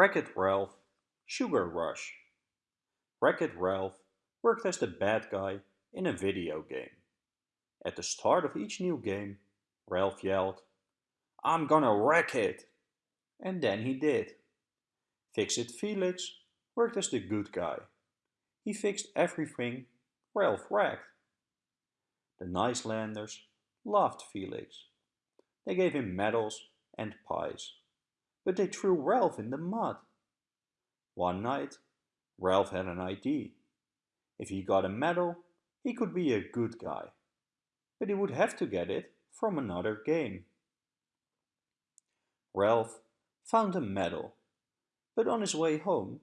Wreck-It Ralph Sugar Rush Wreck-It Ralph worked as the bad guy in a video game. At the start of each new game, Ralph yelled, I'm gonna wreck it! And then he did. Fix-It Felix worked as the good guy. He fixed everything Ralph wrecked. The Nicelanders loved Felix. They gave him medals and pies but they threw Ralph in the mud. One night, Ralph had an idea. If he got a medal, he could be a good guy, but he would have to get it from another game. Ralph found a medal, but on his way home,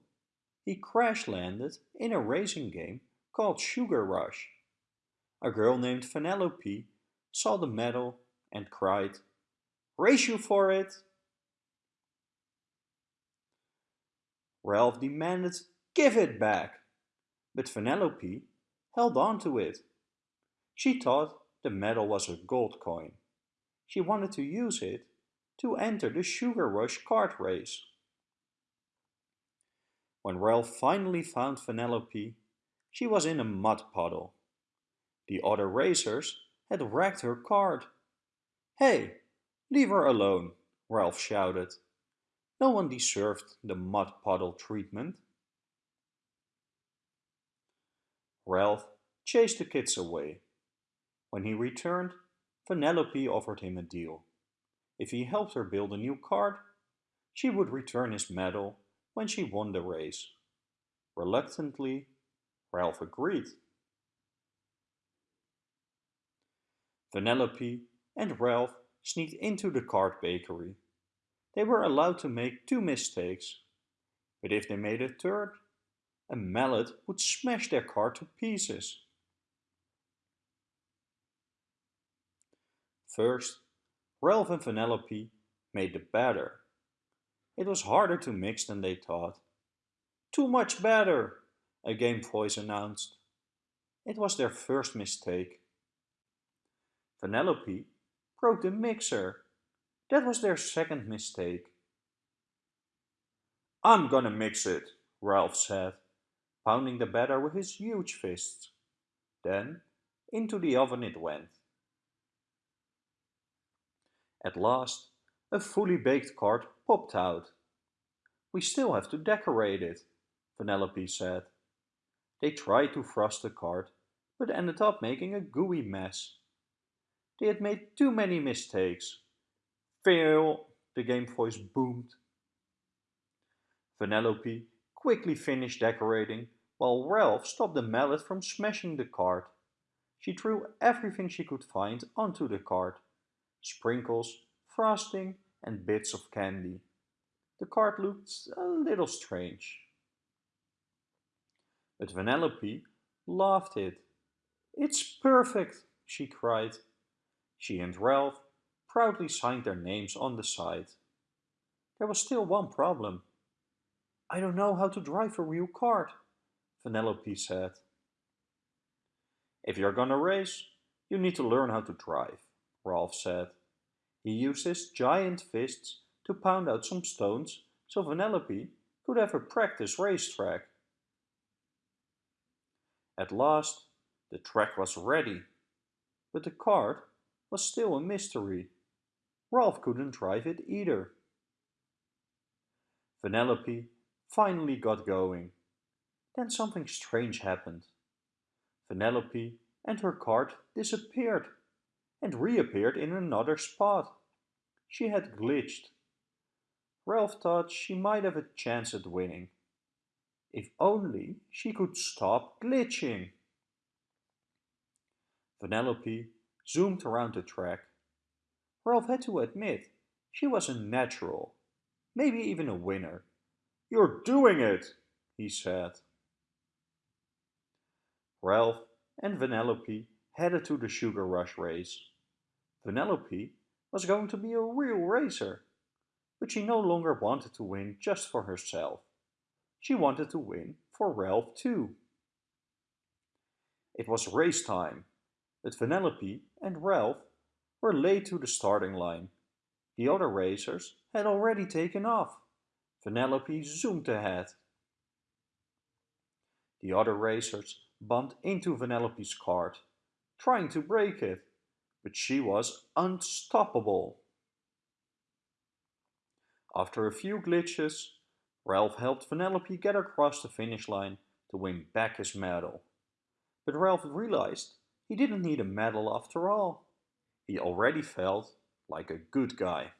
he crash-landed in a racing game called Sugar Rush. A girl named Vanellope saw the medal and cried, Race you for it! Ralph demanded, Give it back! But Vanellope held on to it. She thought the medal was a gold coin. She wanted to use it to enter the Sugar Rush kart race. When Ralph finally found Vanellope, she was in a mud puddle. The other racers had wrecked her cart. Hey, leave her alone, Ralph shouted. No one deserved the mud puddle treatment. Ralph chased the kids away. When he returned, Vanellope offered him a deal. If he helped her build a new cart, she would return his medal when she won the race. Reluctantly, Ralph agreed. Vanellope and Ralph sneaked into the cart bakery. They were allowed to make two mistakes, but if they made a third, a mallet would smash their car to pieces. First, Ralph and Vanellope made the batter. It was harder to mix than they thought. Too much batter, a game voice announced. It was their first mistake. Vanellope broke the mixer that was their second mistake. I'm gonna mix it, Ralph said, pounding the batter with his huge fists. Then, into the oven it went. At last, a fully baked cart popped out. We still have to decorate it, Vanellope said. They tried to frost the cart, but ended up making a gooey mess. They had made too many mistakes Fail, the game voice boomed. Vanellope quickly finished decorating while Ralph stopped the mallet from smashing the cart. She threw everything she could find onto the cart. Sprinkles, frosting and bits of candy. The cart looked a little strange. But Vanellope laughed it. It's perfect, she cried. She and Ralph proudly signed their names on the side. There was still one problem. I don't know how to drive a real cart, Vanellope said. If you're gonna race, you need to learn how to drive, Ralph said. He used his giant fists to pound out some stones so Vanellope could have a practice racetrack. At last, the track was ready, but the cart was still a mystery. Ralph couldn't drive it either. Vanellope finally got going. Then something strange happened. Vanellope and her cart disappeared and reappeared in another spot. She had glitched. Ralph thought she might have a chance at winning. If only she could stop glitching. Vanellope zoomed around the track Ralph had to admit she was a natural, maybe even a winner. You're doing it, he said. Ralph and Vanellope headed to the Sugar Rush race. Vanellope was going to be a real racer, but she no longer wanted to win just for herself. She wanted to win for Ralph too. It was race time, but Vanellope and Ralph were late to the starting line. The other racers had already taken off. Vanellope zoomed ahead. The other racers bumped into Vanellope's cart, trying to break it, but she was unstoppable. After a few glitches, Ralph helped Vanellope get across the finish line to win back his medal. But Ralph realized he didn't need a medal after all. He already felt like a good guy.